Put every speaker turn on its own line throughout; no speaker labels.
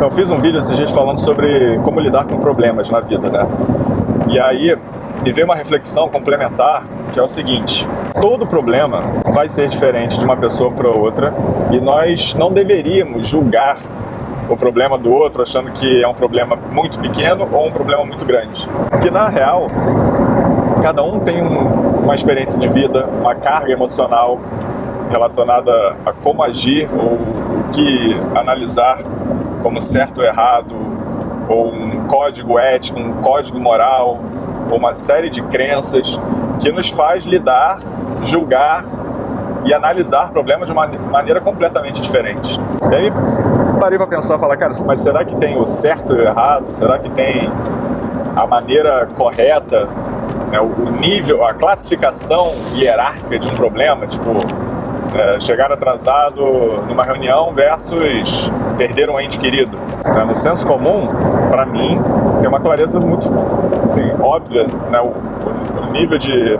Então eu fiz um vídeo esses dias falando sobre como lidar com problemas na vida, né? E aí me veio uma reflexão complementar que é o seguinte, todo problema vai ser diferente de uma pessoa para outra e nós não deveríamos julgar o problema do outro achando que é um problema muito pequeno ou um problema muito grande. Porque na real, cada um tem um, uma experiência de vida, uma carga emocional relacionada a como agir ou o que analisar como certo ou errado, ou um código ético, um código moral, ou uma série de crenças que nos faz lidar, julgar e analisar problemas de uma maneira completamente diferente. E aí parei para pensar, falar, cara, mas será que tem o certo e o errado? Será que tem a maneira correta, né, o nível, a classificação hierárquica de um problema? Tipo, é, chegar atrasado numa reunião versus perder um ente querido. É, no senso comum, para mim, tem uma clareza muito assim, óbvia, né? o, o nível de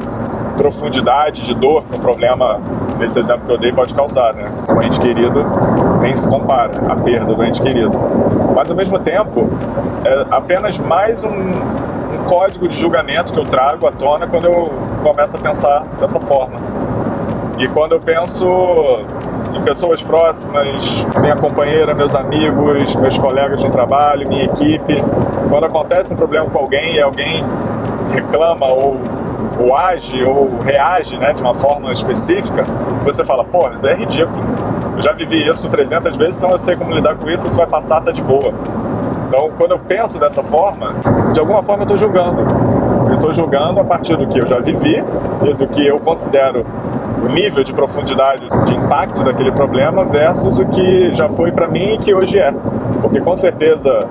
profundidade, de dor que o problema, nesse exemplo que eu dei, pode causar. Né? O ente querido nem se compara, a perda do ente querido. Mas, ao mesmo tempo, é apenas mais um, um código de julgamento que eu trago à tona quando eu começo a pensar dessa forma. E quando eu penso em pessoas próximas, minha companheira, meus amigos, meus colegas de trabalho, minha equipe, quando acontece um problema com alguém e alguém reclama ou, ou age ou reage né, de uma forma específica, você fala, pô, isso daí é ridículo. Eu já vivi isso 300 vezes, então eu sei como lidar com isso, isso vai passar, tá de boa. Então, quando eu penso dessa forma, de alguma forma eu estou julgando. Eu estou julgando a partir do que eu já vivi e do que eu considero o nível de profundidade de impacto daquele problema versus o que já foi para mim e que hoje é. Porque com certeza,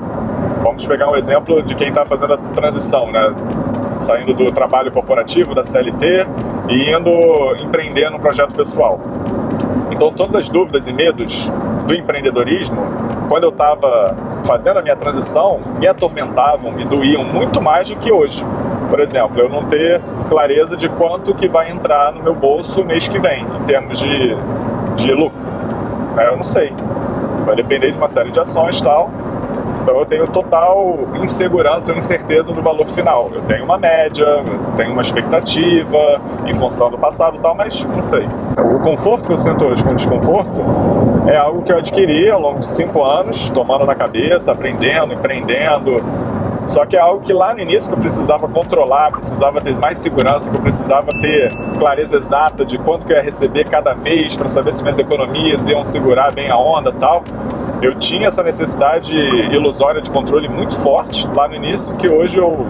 vamos pegar um exemplo de quem está fazendo a transição, né? saindo do trabalho corporativo, da CLT e indo empreender no projeto pessoal. Então todas as dúvidas e medos do empreendedorismo, quando eu estava fazendo a minha transição, me atormentavam, me doíam muito mais do que hoje. Por exemplo, eu não ter clareza de quanto que vai entrar no meu bolso mês que vem, em termos de, de lucro. Eu não sei. Vai depender de uma série de ações e tal. Então eu tenho total insegurança ou incerteza do valor final. Eu tenho uma média, tenho uma expectativa em função do passado e tal, mas não sei. O conforto que eu sinto hoje com desconforto é algo que eu adquiri ao longo de cinco anos, tomando na cabeça, aprendendo, empreendendo, só que é algo que lá no início que eu precisava controlar, precisava ter mais segurança, que eu precisava ter clareza exata de quanto que eu ia receber cada mês para saber se minhas economias iam segurar bem a onda tal. Eu tinha essa necessidade ilusória de controle muito forte lá no início, que hoje eu,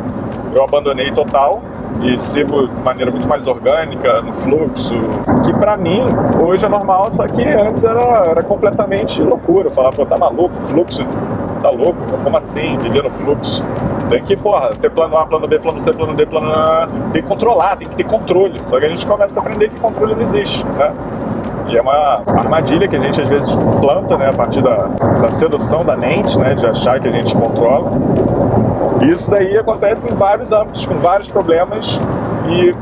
eu abandonei total e sigo de maneira muito mais orgânica, no fluxo, que para mim hoje é normal, só que antes era, era completamente loucura. Eu falava, pô, tá maluco, fluxo tá louco? Como assim? Viver no fluxo. Tem que, porra, ter plano A, plano B, plano C, plano D, plano A. Tem que controlar, tem que ter controle. Só que a gente começa a aprender que controle não existe, né? E é uma armadilha que a gente às vezes planta, né, a partir da, da sedução da mente, né, de achar que a gente controla. E isso daí acontece em vários âmbitos, com vários problemas e,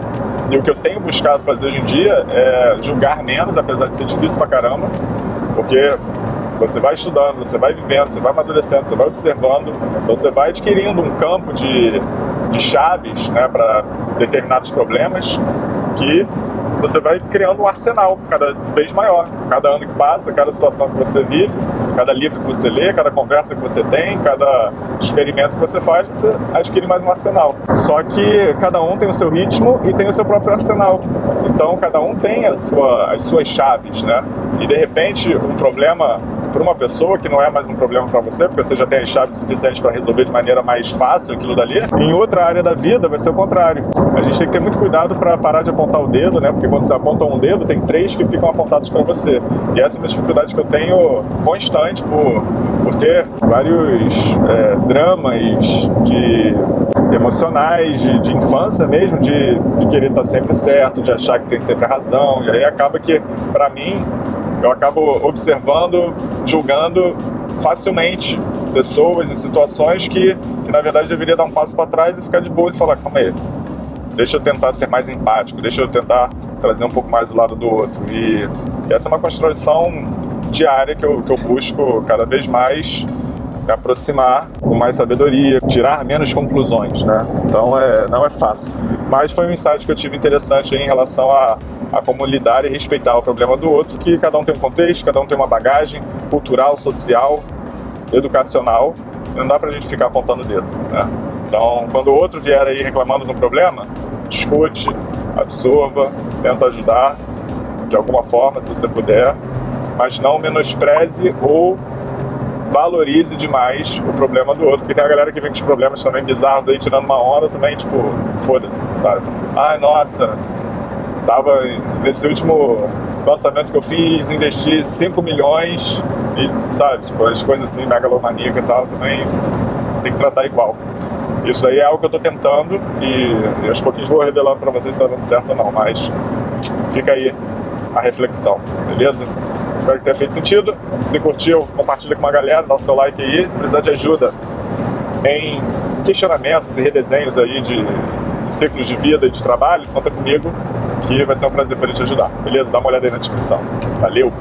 e o que eu tenho buscado fazer hoje em dia é julgar menos, apesar de ser difícil pra caramba, porque você vai estudando, você vai vivendo, você vai amadurecendo, você vai observando, você vai adquirindo um campo de, de chaves né, para determinados problemas que você vai criando um arsenal cada vez maior. Cada ano que passa, cada situação que você vive, cada livro que você lê, cada conversa que você tem, cada experimento que você faz, você adquire mais um arsenal. Só que cada um tem o seu ritmo e tem o seu próprio arsenal. Então cada um tem a sua, as suas chaves, né? E de repente um problema para uma pessoa que não é mais um problema para você, porque você já tem as chaves suficientes para resolver de maneira mais fácil aquilo dali, em outra área da vida vai ser o contrário. A gente tem que ter muito cuidado para parar de apontar o dedo, né? Porque quando você aponta um dedo, tem três que ficam apontados para você. E essa é uma dificuldade que eu tenho constante por, por ter vários é, dramas de emocionais, de, de infância mesmo, de, de querer estar sempre certo, de achar que tem sempre razão. E aí acaba que, para mim, eu acabo observando, julgando facilmente pessoas e situações que, que na verdade deveria dar um passo para trás e ficar de boa e falar, calma aí, deixa eu tentar ser mais empático, deixa eu tentar trazer um pouco mais do lado do outro. E, e essa é uma construção diária que eu, que eu busco cada vez mais aproximar com mais sabedoria, tirar menos conclusões, né? Então é, não é fácil. Mas foi um insight que eu tive interessante em relação a, a como lidar e respeitar o problema do outro, que cada um tem um contexto, cada um tem uma bagagem cultural, social, educacional, não dá pra gente ficar apontando o dedo, né? Então, quando o outro vier aí reclamando de um problema, discute, absorva, tenta ajudar de alguma forma, se você puder, mas não menospreze ou valorize demais o problema do outro, porque tem a galera que vem com os problemas também bizarros aí, tirando uma onda também, tipo, foda-se, sabe? Ai, nossa, tava nesse último lançamento que eu fiz, investi 5 milhões e, sabe, tipo, as coisas assim, megalomaníaca e tal, também tem que tratar igual. Isso aí é algo que eu tô tentando e, e aos pouquinhos vou revelando pra vocês se tá dando certo ou não, mas fica aí a reflexão, beleza? Espero que tenha feito sentido. Se curtiu, compartilha com uma galera, dá o seu like aí. Se precisar de ajuda em questionamentos e redesenhos aí de ciclos de vida e de trabalho, conta comigo que vai ser um prazer poder te ajudar. Beleza? Dá uma olhada aí na descrição. Valeu!